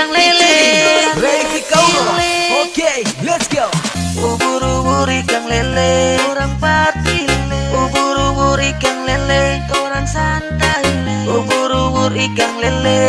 kang lele. Ready go Oke okay, let's go. Ubur-ubur ikan lele. Orang pati Ubur-ubur ikan lele. Orang santai Ubur-ubur ikan lele.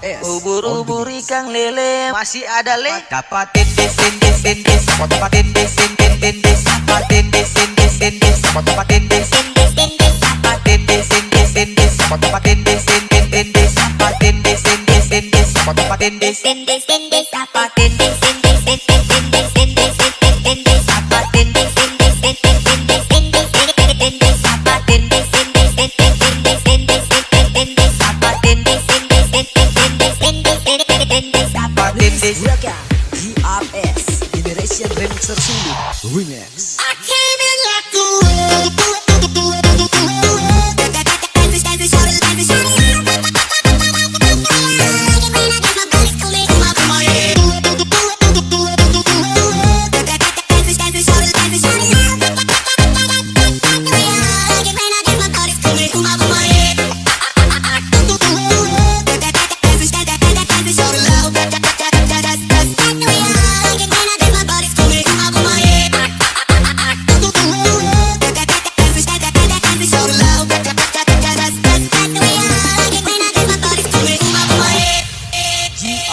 GRS Ubur-ubur ikan lele Masih ada le Dapatin desin desin des Dapatin desin desin des Dapatin desin desin des Dapatin desin desin des Dapatin desin desin des Dapatin desin desin des Dapatin desin desin des Dapatin desin desin des Gunakan GRS Sulu Remix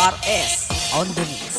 GRS on the mix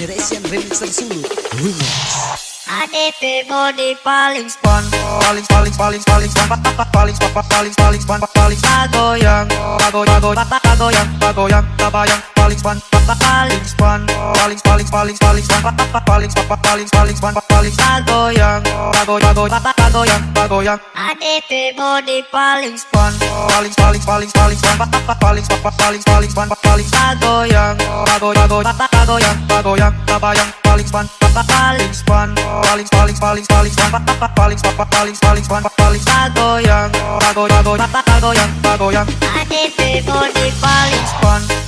Generation Remixer Sulu Remix ADP body paling Span paling paling paling paling span paling paling paling paling span paling pagoyang pagoyang pagoyang pagoyang pagoyang paling span paling span paling paling paling paling span paling paling paling span paling pagoyang pagoyang pagoyang pagoyang ADP body paling span paling paling paling paling span paling paling paling span paling pagoyang pagoyang pagoyang pagoyang pagoyang paling span paling span paling paling paling paling span paling paling paling span paling pagoyang pagoyang pagoyang pagoyang ADP body paling span